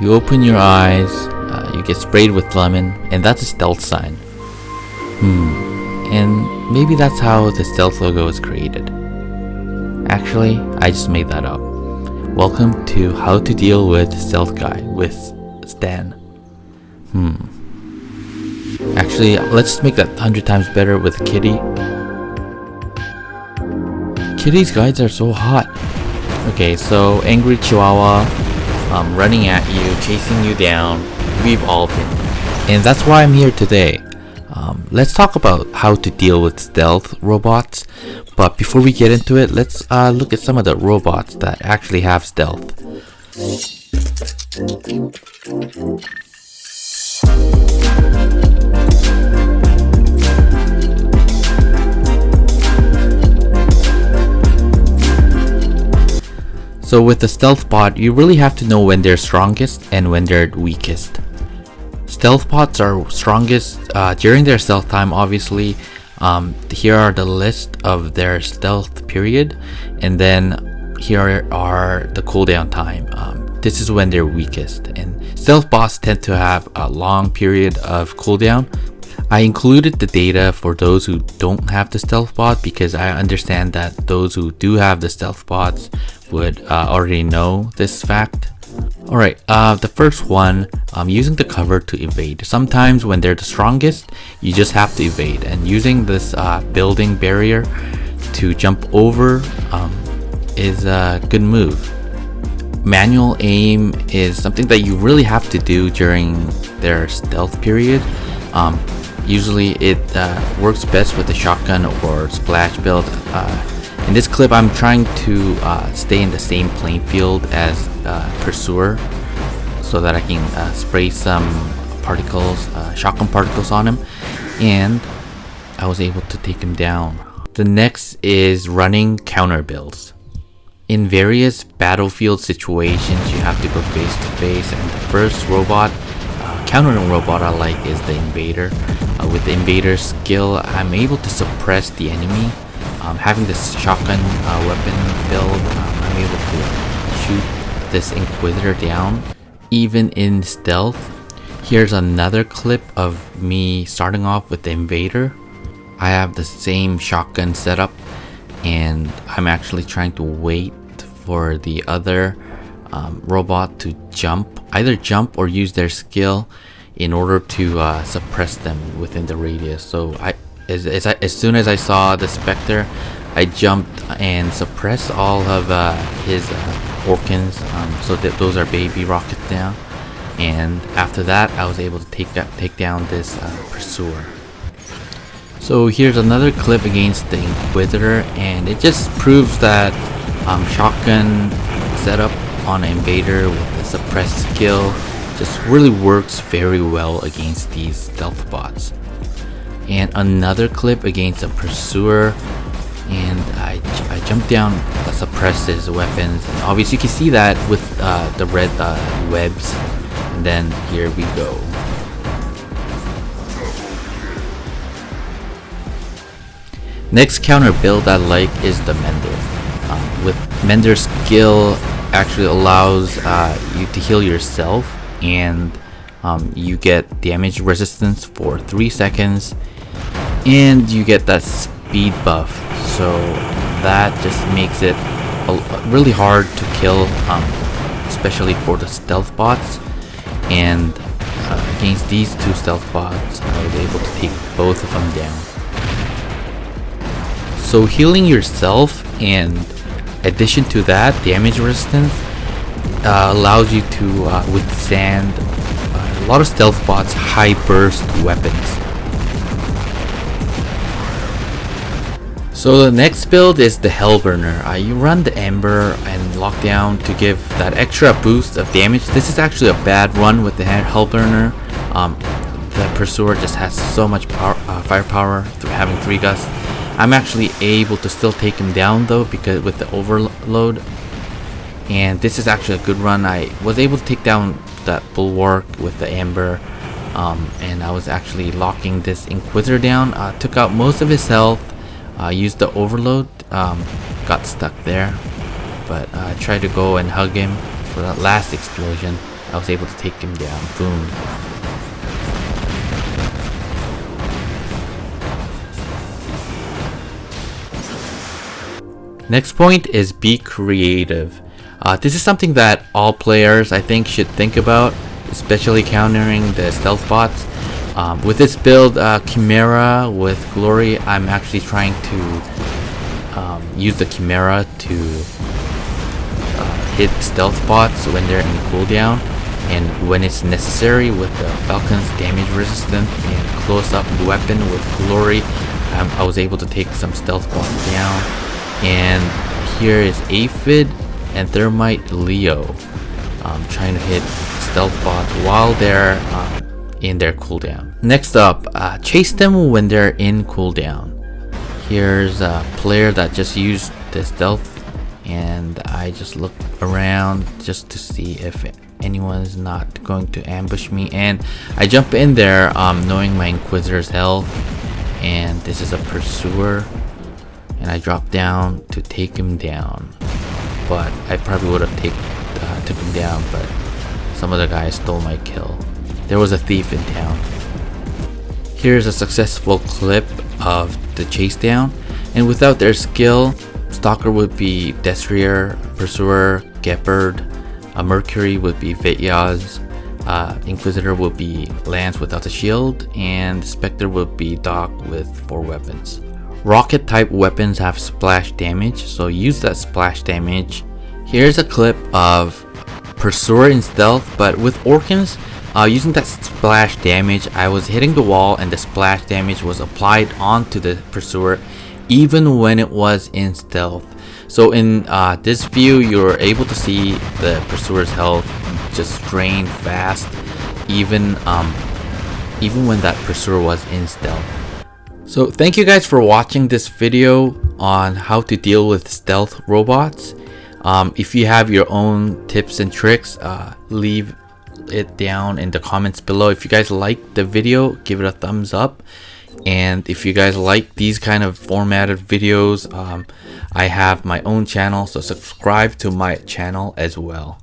You open your eyes, uh, you get sprayed with lemon, and that's a stealth sign. Hmm, and maybe that's how the stealth logo was created. Actually, I just made that up. Welcome to How to Deal with Stealth Guy with Stan. Hmm. Actually, let's make that 100 times better with Kitty. Kitty's guides are so hot. Okay, so Angry Chihuahua um, running at you, chasing you down, we've all been. And that's why I'm here today. Um, let's talk about how to deal with stealth robots. But before we get into it, let's uh, look at some of the robots that actually have stealth. So with the stealth bot, you really have to know when they're strongest and when they're weakest. Stealth bots are strongest uh, during their stealth time obviously. Um, here are the list of their stealth period and then here are the cooldown time. Um, this is when they're weakest and stealth bots tend to have a long period of cooldown I included the data for those who don't have the stealth bot because I understand that those who do have the stealth bots would uh, already know this fact. Alright, uh, the first one, um, using the cover to evade. Sometimes when they're the strongest, you just have to evade and using this uh, building barrier to jump over um, is a good move. Manual aim is something that you really have to do during their stealth period. Um, usually it uh, works best with the shotgun or splash build. Uh, in this clip, I'm trying to uh, stay in the same playing field as uh, Pursuer so that I can uh, spray some particles, uh, shotgun particles on him and I was able to take him down. The next is running counter builds. In various battlefield situations, you have to go face to face and the first robot, countering robot I like is the Invader. Uh, with the Invader skill, I'm able to suppress the enemy um, having this shotgun uh, weapon build, um, I'm able to shoot this Inquisitor down, even in stealth. Here's another clip of me starting off with the Invader. I have the same shotgun setup and I'm actually trying to wait for the other um, robot to jump, either jump or use their skill in order to uh, suppress them within the radius. So I, as, as, I, as soon as I saw the Spectre, I jumped and suppressed all of uh, his uh, um, so that those are baby rockets now. And after that, I was able to take that, take down this uh, Pursuer. So here's another clip against the Inquisitor, and it just proves that um, shotgun setup on an invader with a suppressed skill just really works very well against these stealth bots. And another clip against a pursuer and I, I jumped down uh, suppress his weapons. And obviously you can see that with uh, the red uh, webs. And then here we go. Next counter build I like is the Mender. Um, with Mender's skill actually allows uh, you to heal yourself and um, you get damage resistance for 3 seconds and you get that speed buff. So that just makes it really hard to kill um, especially for the stealth bots. And uh, against these two stealth bots I was able to take both of them down. So healing yourself and addition to that damage resistance uh, allows you to uh, withstand uh, a lot of stealth bots high burst weapons So the next build is the Hellburner. Uh, you run the Ember and Lockdown to give that extra boost of damage. This is actually a bad run with the Hellburner. Um, the Pursuer just has so much power, uh, firepower through having 3 gusts. I'm actually able to still take him down though because with the overload. And this is actually a good run. I was able to take down that Bulwark with the Ember. Um, and I was actually locking this Inquisitor down. Uh, took out most of his health uh, used the overload um, got stuck there but uh, I tried to go and hug him for that last explosion I was able to take him down. Boom. Next point is be creative. Uh, this is something that all players I think should think about, especially countering the stealth bots. Um, with this build, uh, Chimera with Glory, I'm actually trying to um, use the Chimera to uh, hit stealth bots when they're in cooldown and when it's necessary with the Falcon's damage resistant and close-up weapon with Glory, um, I was able to take some stealth bots down and here is Aphid and Thermite Leo um, trying to hit stealth bots while they're um, in their cooldown. Next up, uh, chase them when they're in cooldown. Here's a player that just used the stealth and I just look around just to see if anyone is not going to ambush me and I jump in there um, knowing my Inquisitor's health and this is a Pursuer and I dropped down to take him down. But I probably would have take, uh, took him down, but some other guy stole my kill. There was a thief in town. Here's a successful clip of the chase down, and without their skill, Stalker would be Destrier, Pursuer, Gepard, a Mercury would be Vityaz, uh, Inquisitor would be Lance without a shield, and Spectre would be Doc with four weapons. Rocket type weapons have splash damage, so use that splash damage. Here's a clip of Pursuer in stealth, but with Orkans, uh, using that splash damage, I was hitting the wall and the splash damage was applied onto the Pursuer even when it was in stealth. So in uh, this view, you're able to see the Pursuer's health just drain fast, even um, even when that Pursuer was in stealth. So thank you guys for watching this video on how to deal with stealth robots. Um, if you have your own tips and tricks, uh, leave it down in the comments below. If you guys like the video, give it a thumbs up. And if you guys like these kind of formatted videos, um, I have my own channel, so subscribe to my channel as well.